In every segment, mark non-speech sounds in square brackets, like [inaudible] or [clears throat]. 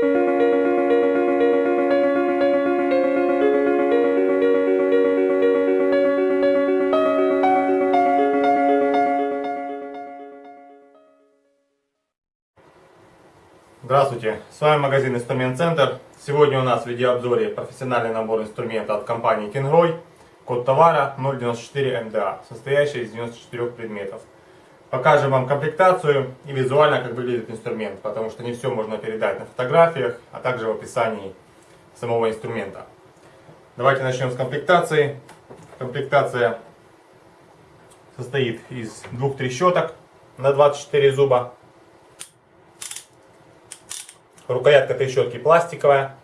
Здравствуйте, с вами магазин Инструмент Центр. Сегодня у нас в видеообзоре профессиональный набор инструмента от компании Kingroy. Код товара 094 МДА, состоящий из 94 предметов. Покажем вам комплектацию и визуально, как выглядит инструмент, потому что не все можно передать на фотографиях, а также в описании самого инструмента. Давайте начнем с комплектации. Комплектация состоит из двух трещоток на 24 зуба. Рукоятка трещотки пластиковая.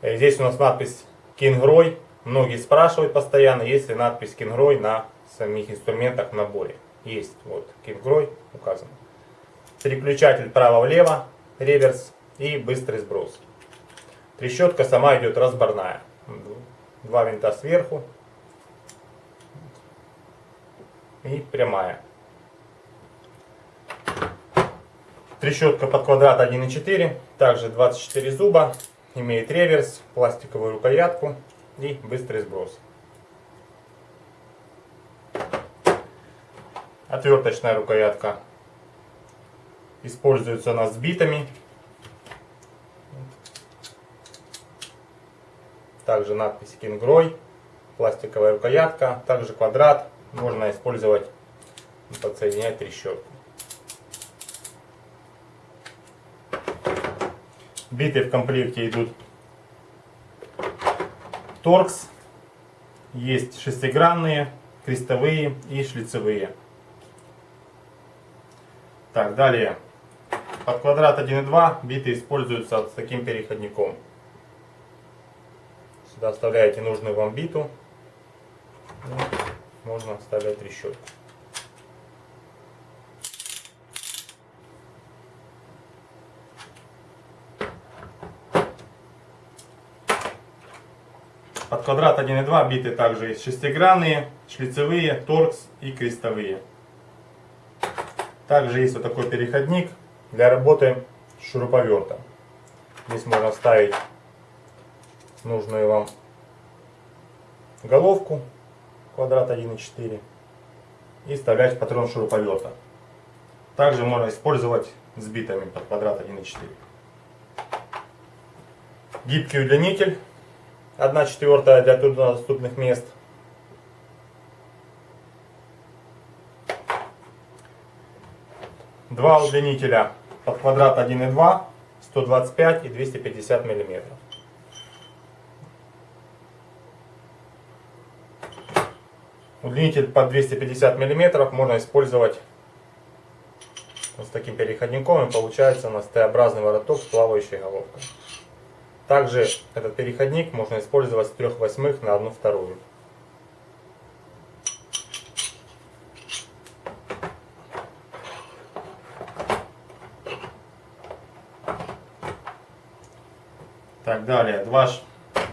Э, здесь у нас надпись Kingroy. Многие спрашивают постоянно, есть ли надпись Kingroy на самих инструментах в наборе. Есть, вот, Kingroy указан. Переключатель право-влево, реверс и быстрый сброс. Трещотка сама идет разборная. Два винта сверху и прямая. Трещотка под квадрат 1.4, также 24 зуба, имеет реверс, пластиковую рукоятку и быстрый сброс. Отверточная рукоятка используется она с битами. Также надпись Кингрой, пластиковая рукоятка, также квадрат. Можно использовать и подсоединять трещотку. Биты в комплекте идут торкс. Есть шестигранные, крестовые и шлицевые. Так, далее. Под квадрат 1.2 биты используются с таким переходником. Сюда вставляете нужную вам биту. Можно вставлять трещотку. Под квадрат 1.2 биты также есть шестигранные, шлицевые, торкс и крестовые. Также есть вот такой переходник для работы с шуруповертом. Здесь можно вставить нужную вам головку квадрат 1.4 и вставлять патрон шуруповерта. Также можно использовать с битами под квадрат 1.4. Гибкий удлинитель 1 четвертая для труднодоступных мест. Два удлинителя под квадрат 1,2, 125 и 250 миллиметров. Удлинитель под 250 миллиметров можно использовать вот с таким переходником и получается у нас Т-образный вороток с плавающей головкой. Также этот переходник можно использовать с 3 восьмых на 1 вторую. Так, далее, два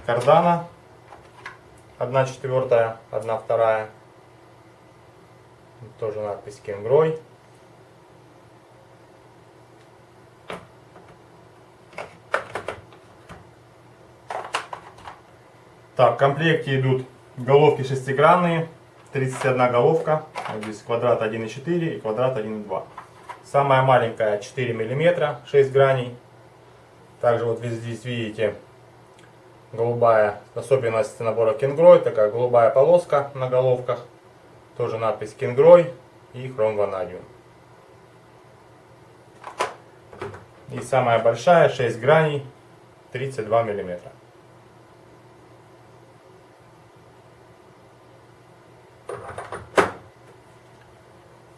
кардана, 1 четвертая, 1 вторая, тоже надпись Кенгрой. Так, в комплекте идут головки шестигранные, 31 головка, здесь квадрат 1,4 и квадрат 1,2. Самая маленькая 4 мм, 6 граней. Также вот здесь видите голубая особенность набора Кенгрой, такая голубая полоска на головках. Тоже надпись Кенгрой и хром ванадиум. И самая большая 6 граней, 32 миллиметра.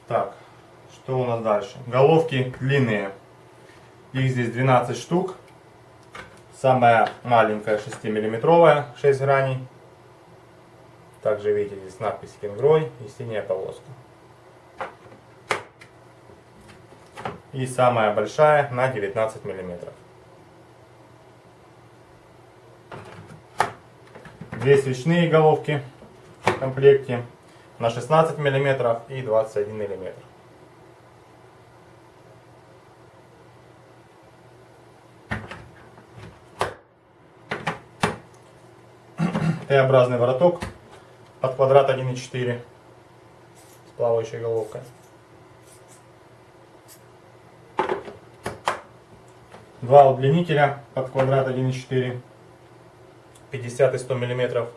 Так, что у нас дальше? Головки длинные. Их здесь 12 штук. Самая маленькая 6-миллиметровая, 6 граней. Также видите здесь надпись Кенгрой и синяя полоска. И самая большая на 19 миллиметров. Две свечные головки в комплекте на 16 мм и 21 мм. Т-образный вороток под квадрат 1.4 с плавающей головкой. Два удлинителя под квадрат 1.4 50 и 100 миллиметров.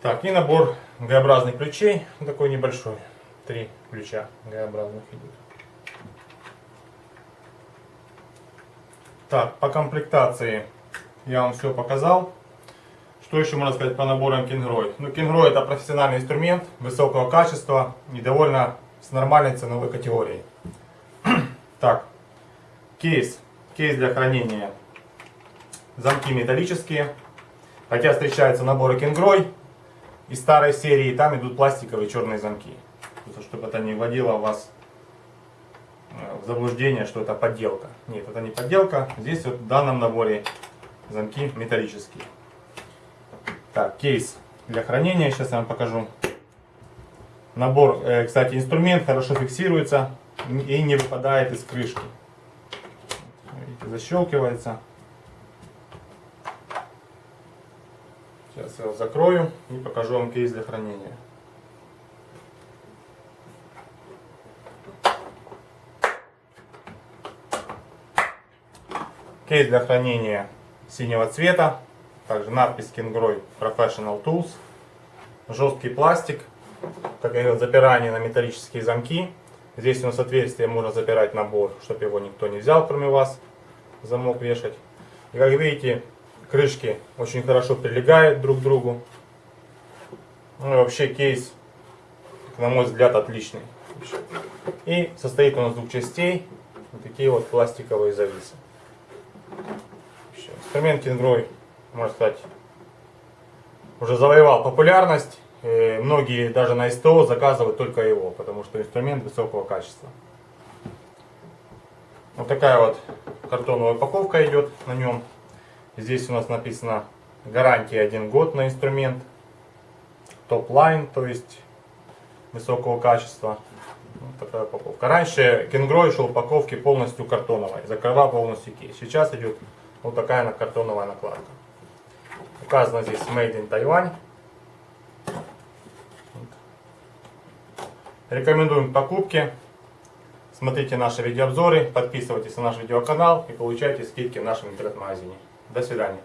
Так, и набор Г-образных ключей, такой небольшой, три ключа Г-образных идут. Так, по комплектации я вам все показал. Что еще можно сказать по наборам Кингрой? Ну, Кингрой это профессиональный инструмент высокого качества и довольно с нормальной ценовой категорией. [clears throat] так, кейс. Кейс для хранения. Замки металлические. Хотя встречаются наборы Кингрой из старой серии, там идут пластиковые черные замки. Чтобы это не вводило вас э, в заблуждение, что это подделка. Нет, это не подделка. Здесь вот в данном наборе замки металлические. Так, кейс для хранения, сейчас я вам покажу. Набор, э, кстати, инструмент хорошо фиксируется и не выпадает из крышки. Видите, защелкивается. Сейчас я его закрою и покажу вам кейс для хранения. Кейс для хранения синего цвета. Также надпись Kingroy Professional Tools. Жесткий пластик. Как говорил, запирание на металлические замки. Здесь у нас отверстие, можно запирать набор, чтобы его никто не взял, кроме вас. Замок вешать. И как видите, крышки очень хорошо прилегают друг к другу. Ну и вообще кейс, на мой взгляд, отличный. И состоит он из двух частей. Вот такие вот пластиковые зависы. Инструмент Kingroy можно сказать, уже завоевал популярность. Многие даже на СТО заказывают только его, потому что инструмент высокого качества. Вот такая вот картоновая упаковка идет на нем. Здесь у нас написано гарантия 1 год на инструмент. Top line, то есть высокого качества. Вот такая упаковка. Раньше KingRoy шел упаковки полностью картоновой, закрывал полностью кейс. Сейчас идет вот такая картоновая накладка. Указано здесь Made in Taiwan. Рекомендуем к покупке. Смотрите наши видеообзоры, подписывайтесь на наш видеоканал и получайте скидки в нашем интернет-магазине. До свидания.